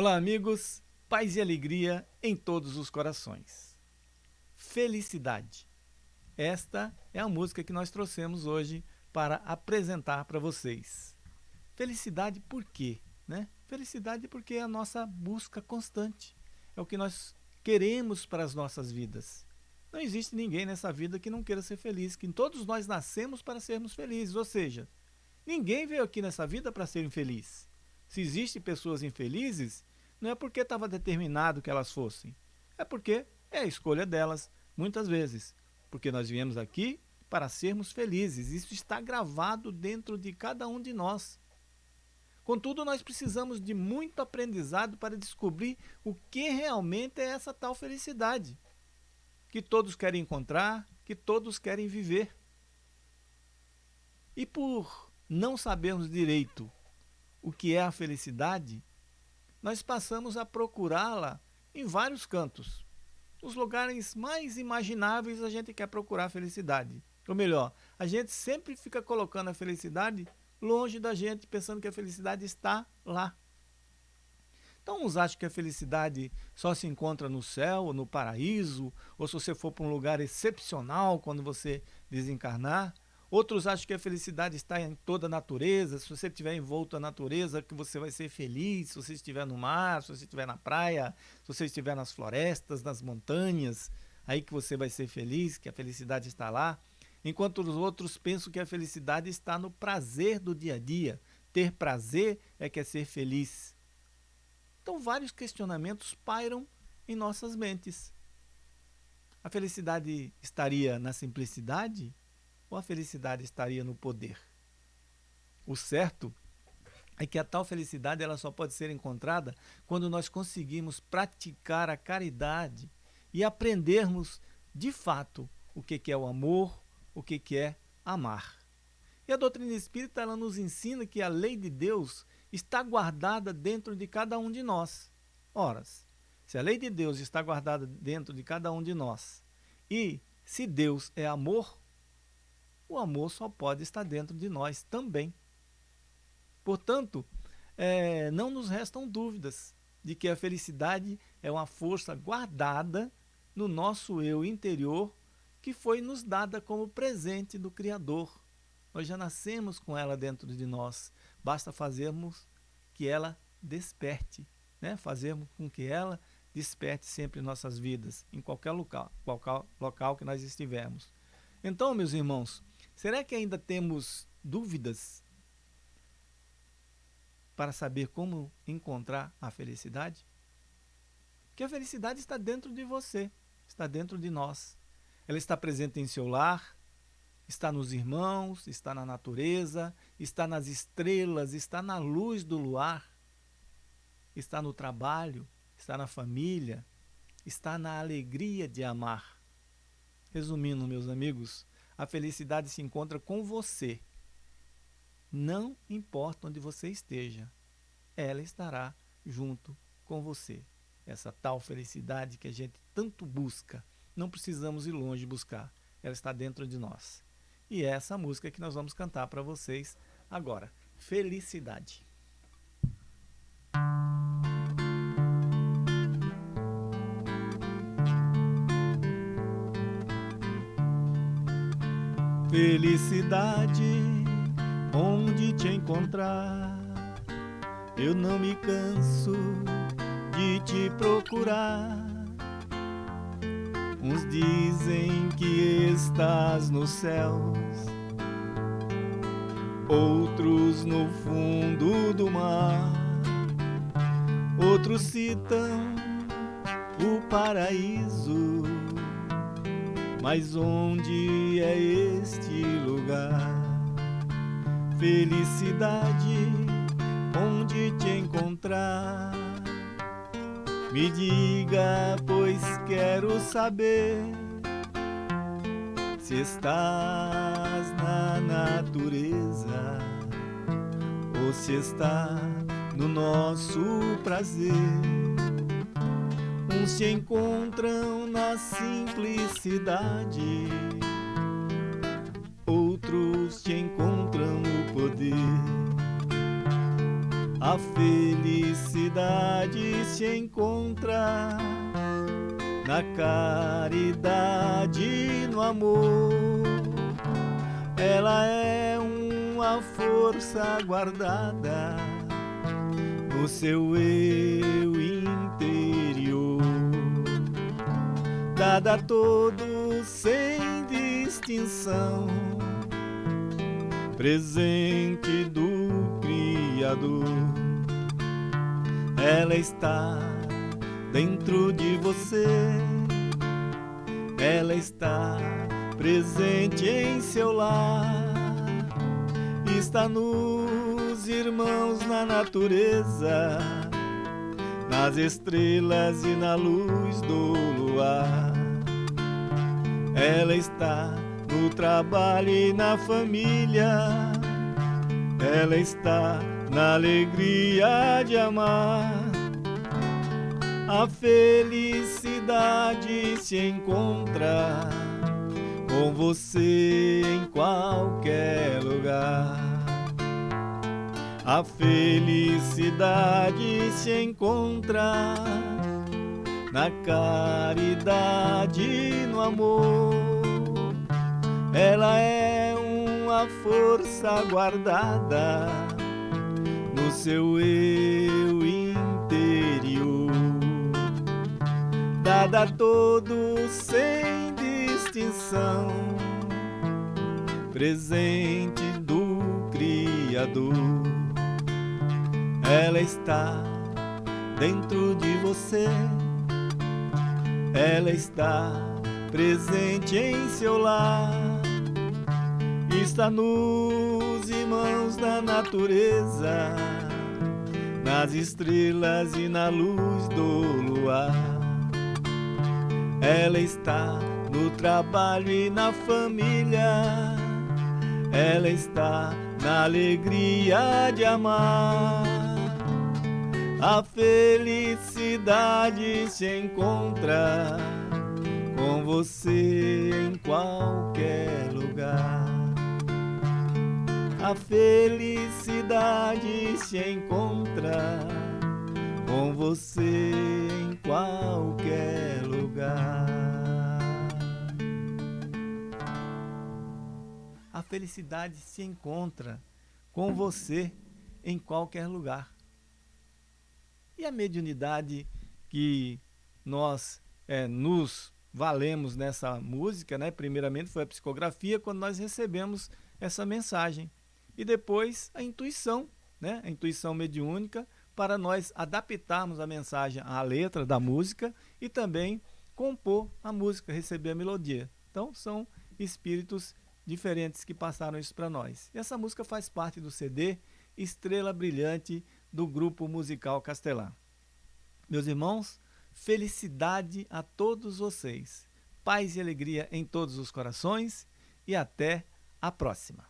Olá, amigos, paz e alegria em todos os corações. Felicidade. Esta é a música que nós trouxemos hoje para apresentar para vocês. Felicidade por quê? Né? Felicidade porque é a nossa busca constante. É o que nós queremos para as nossas vidas. Não existe ninguém nessa vida que não queira ser feliz, que todos nós nascemos para sermos felizes, ou seja, ninguém veio aqui nessa vida para ser infeliz. Se existem pessoas infelizes, não é porque estava determinado que elas fossem. É porque é a escolha delas, muitas vezes. Porque nós viemos aqui para sermos felizes. Isso está gravado dentro de cada um de nós. Contudo, nós precisamos de muito aprendizado para descobrir o que realmente é essa tal felicidade. Que todos querem encontrar, que todos querem viver. E por não sabermos direito o que é a felicidade, nós passamos a procurá-la em vários cantos. Nos lugares mais imagináveis a gente quer procurar a felicidade. Ou melhor, a gente sempre fica colocando a felicidade longe da gente, pensando que a felicidade está lá. Então, uns acham que a felicidade só se encontra no céu, ou no paraíso, ou se você for para um lugar excepcional quando você desencarnar. Outros acham que a felicidade está em toda a natureza. Se você estiver envolto na natureza, que você vai ser feliz. Se você estiver no mar, se você estiver na praia, se você estiver nas florestas, nas montanhas, aí que você vai ser feliz, que a felicidade está lá. Enquanto os outros pensam que a felicidade está no prazer do dia a dia. Ter prazer é que é ser feliz. Então, vários questionamentos pairam em nossas mentes. A felicidade estaria na simplicidade? Ou a felicidade estaria no poder? O certo é que a tal felicidade ela só pode ser encontrada quando nós conseguimos praticar a caridade e aprendermos de fato o que é o amor, o que é amar. E a doutrina espírita ela nos ensina que a lei de Deus está guardada dentro de cada um de nós. Ora, se a lei de Deus está guardada dentro de cada um de nós e se Deus é amor, o amor só pode estar dentro de nós também. Portanto, é, não nos restam dúvidas de que a felicidade é uma força guardada no nosso eu interior que foi nos dada como presente do Criador. Nós já nascemos com ela dentro de nós. Basta fazermos que ela desperte, né? fazermos com que ela desperte sempre em nossas vidas, em qualquer local, qualquer local que nós estivermos. Então, meus irmãos, Será que ainda temos dúvidas para saber como encontrar a felicidade? Porque a felicidade está dentro de você, está dentro de nós. Ela está presente em seu lar, está nos irmãos, está na natureza, está nas estrelas, está na luz do luar, está no trabalho, está na família, está na alegria de amar. Resumindo, meus amigos, a felicidade se encontra com você. Não importa onde você esteja, ela estará junto com você. Essa tal felicidade que a gente tanto busca, não precisamos ir longe buscar, ela está dentro de nós. E é essa música que nós vamos cantar para vocês agora. Felicidade. Felicidade, onde te encontrar? Eu não me canso de te procurar. Uns dizem que estás nos céus, outros no fundo do mar, outros citam o paraíso mas onde é este lugar? Felicidade, onde te encontrar? Me diga, pois quero saber se estás na natureza ou se está no nosso prazer. Se encontram na simplicidade, outros te encontram no poder. A felicidade se encontra na caridade, no amor. Ela é uma força guardada no seu eu interior, dada a todos sem distinção, presente do Criador. Ela está dentro de você, ela está presente em seu lar, está nos irmãos na natureza, nas estrelas e na luz do luar. Ela está no trabalho e na família, ela está na alegria de amar. A felicidade se encontra com você em qualquer A felicidade se encontra na caridade, no amor. Ela é uma força guardada no seu eu interior, dada a todos sem distinção, presente do Criador. Ela está dentro de você, ela está presente em seu lar, está nos irmãos da natureza, nas estrelas e na luz do luar. Ela está no trabalho e na família, ela está na alegria de amar. A felicidade se encontra com você em qualquer lugar. A felicidade se encontra com você em qualquer lugar. A felicidade se encontra com você em qualquer lugar. E a mediunidade que nós é, nos valemos nessa música, né? primeiramente foi a psicografia, quando nós recebemos essa mensagem. E depois a intuição, né? a intuição mediúnica, para nós adaptarmos a mensagem à letra da música e também compor a música, receber a melodia. Então são espíritos diferentes que passaram isso para nós. E essa música faz parte do CD Estrela Brilhante do Grupo Musical Castelar. Meus irmãos, felicidade a todos vocês, paz e alegria em todos os corações e até a próxima.